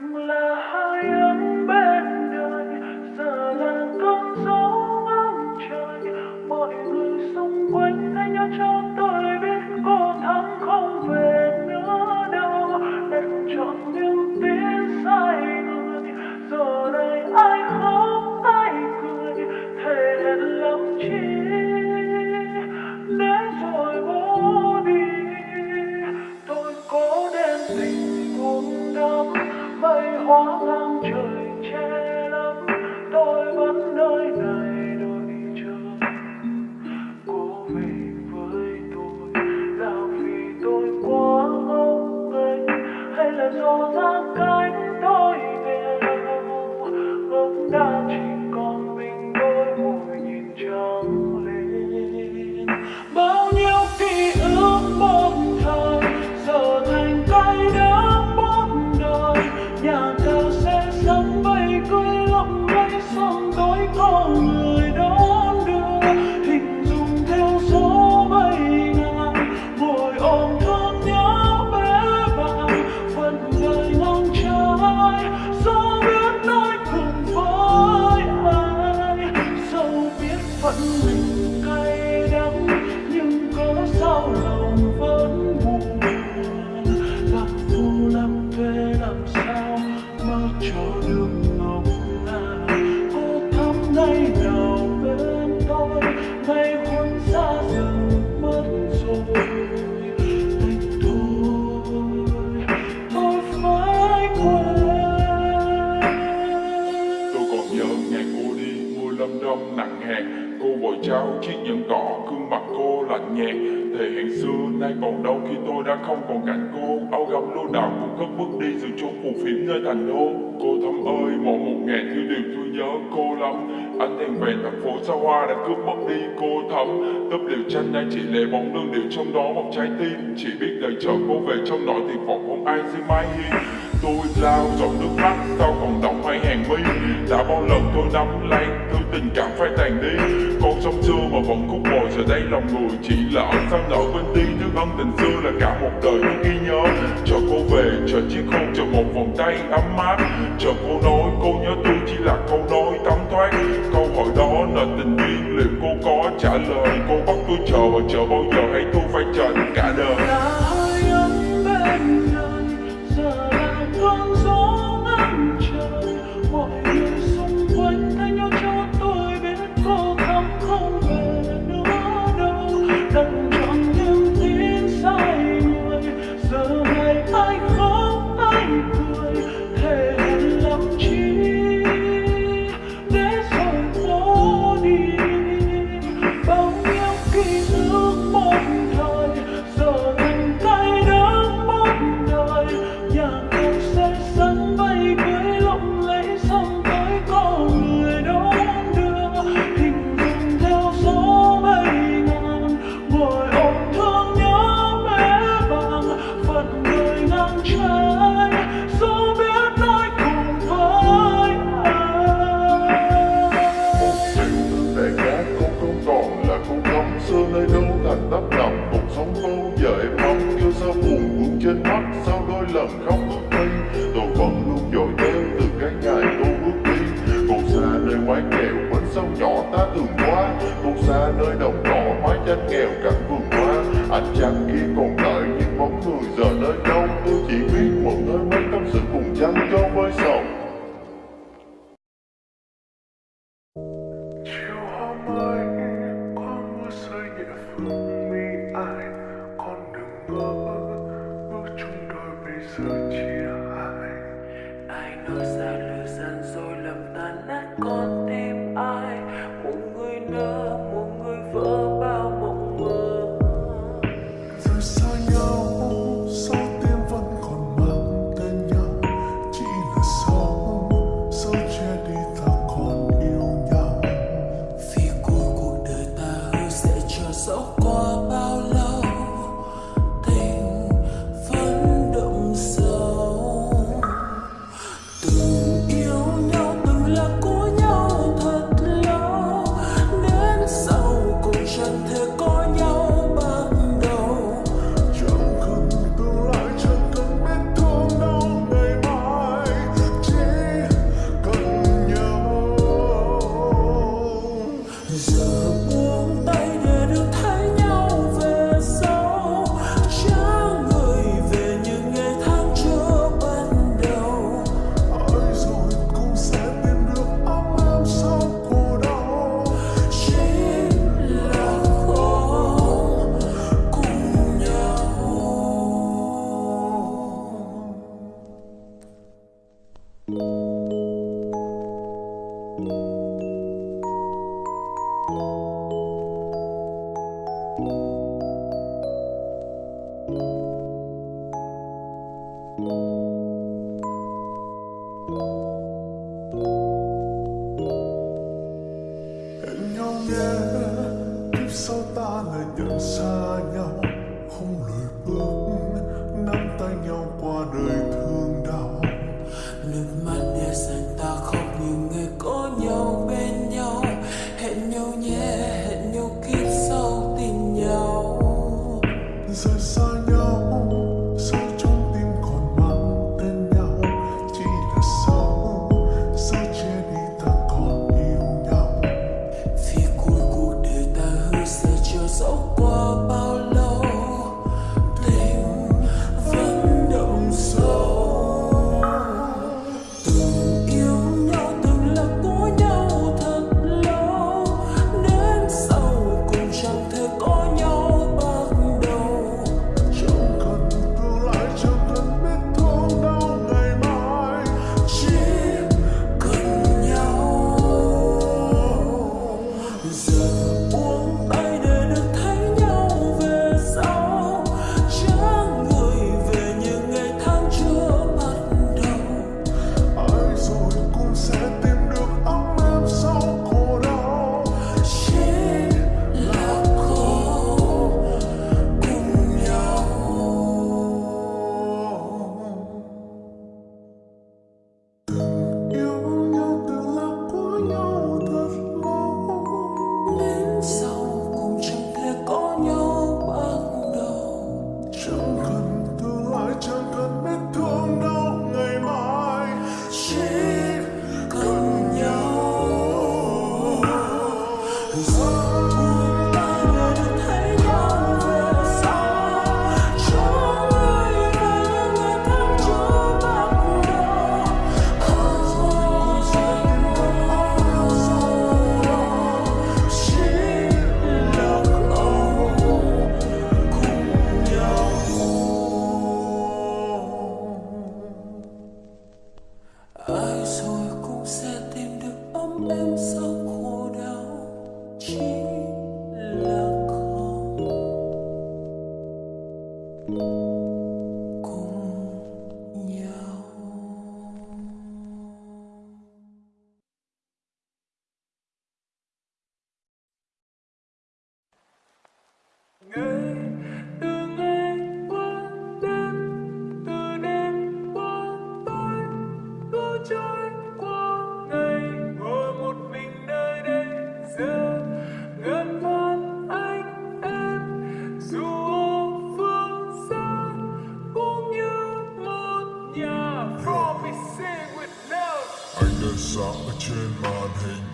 Love. Tôi khuôn xa dần mất rồi. Anh thôi tôi phải quên. Tôi còn nhớ ngày cô đi mưa lâm đông nặng hạt. Cô vội trao chiếc nhẫn đỏ, gương mặt cô lạnh nhạt. Thề hẹn xưa nay còn đâu khi tôi đã không còn cạnh cô. Áo gấm lúa đào cũng cất bước đi giữa chốn phù phiếm nơi thành đô. Cô thấm lắm Ánh đèn về thành phố xa hoa đã cướp mất đi cô thắm Tấp liều tranh nay chỉ lệ bóng lưng điệu trong đó một trái tim. Chỉ biết đợi chờ cô về trong nỗi tuyệt vọng không ai sẽ mái hi? Tôi lao dòng nước mắt sao còn đọng hai hàng mi? Đã bao lần tôi nắm lấy thứ tình cảm phai tàn đi. Con sông xưa mà vẫn khúc bồi giờ đây lòng người chỉ lỡ Sao nở bên đi nước ân tình xưa là cả một đời tôi ghi nhớ. Chờ cô về, chờ chiếc hôn, chờ một vòng tay ấm áp. Chờ cô nói cô nhớ tôi. Trả lời Cô bắt tôi chờ và chờ bao giờ hay tôi phải chờ giờ em mong yêu sao buồn buồn trên mắt, sao đôi lần khóc bước đi? Tôi vẫn luôn dội theo từ cái ngày tôi bước đi. Còn xa nơi quán kẹo bến sông nhỏ ta thường qua. Còn xa nơi đồng cỏ mái tranh nghèo cảnh vườn hoa. Anh chàng kia còn đợi những bóng người giờ nơi đâu. Tôi chỉ biết một nơi mấy tâm sự cùng chăn cho chỉ sáng ở trên màn hình.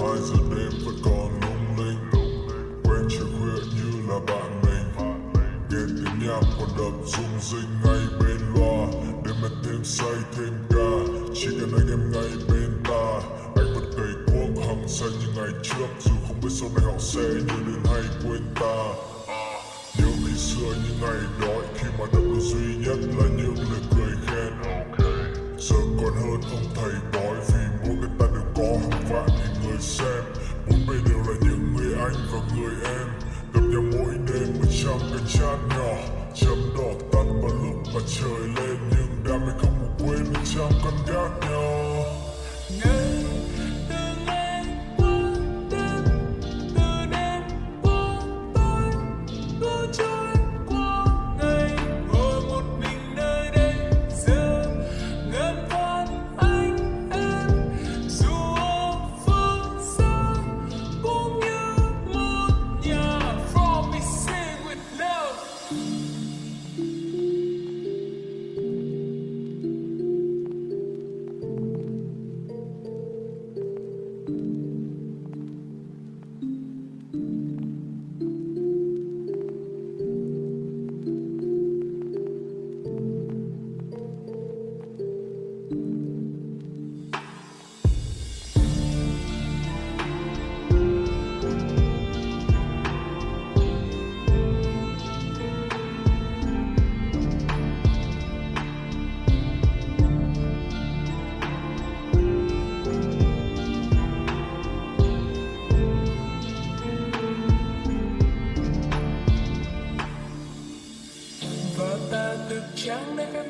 Hai giờ đêm vẫn còn lung linh. Quen chiều khuya như là bạn mình. Nghe tiếng nhạc còn đập rung rinh ngay bên loa. Để mà thêm say thêm ca, Chỉ cần anh em ngay bên ta. Anh vẫn cày cuốc hăng say như ngày trước, Dù không biết sau này họ sẽ nhớ đến hay quên ta. Nhớ khi xưa những ngày đói Khi mà đập duy nhất là những lời cười giờ còn hơn ông thầy bói vì mỗi người ta đều có hàng vạn nghìn người xem. Bốn bề đều là những người anh và người em. Gặp nhau mỗi đêm một trăm cái chan nhỏ. Chấm đỏ tắt vào lúc mặt trời lên, nhưng đam mê không một quên một trăm con gác nhỏ. Yeah.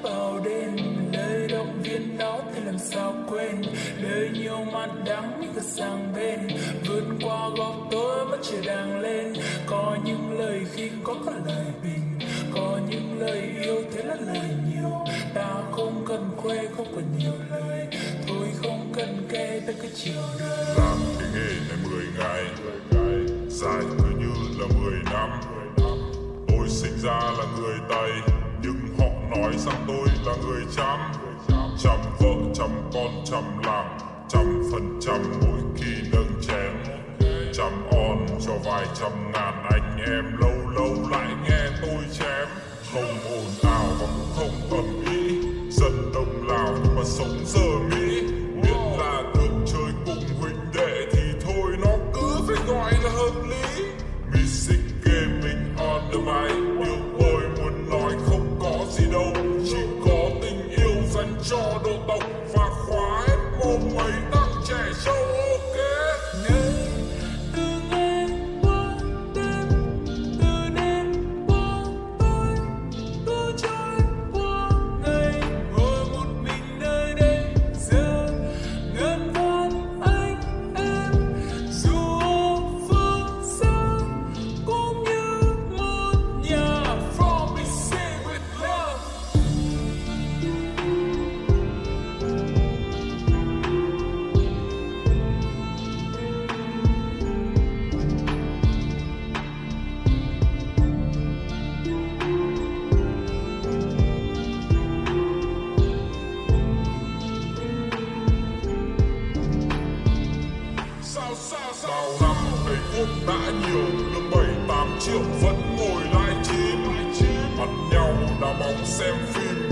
Vào đêm lời động viên đó thì làm sao quên. Đời nhiều mặt đắng như cứ sang bên. Vượt qua góc tối mắt trời đang lên. Có những lời khi có cả lời bình. Có những lời yêu thế là lời nhiều. Ta không cần khoe không cần nhiều lời. Thôi không cần kể tới cái chiều đời làm cái nghề này mười ngày. Dài cứ như là mười năm. Tôi sinh ra là người ta nói rằng tôi là người chăm. Chăm vợ, chăm con, chăm làm trăm phần trăm mỗi khi nâng chén. Chăm on cho vài trăm ngàn anh em. Lâu lâu lại nghe tôi chém. Không ồn ào và cũng không ầm ĩ dân đông lào mà sống giờ mỹ bóng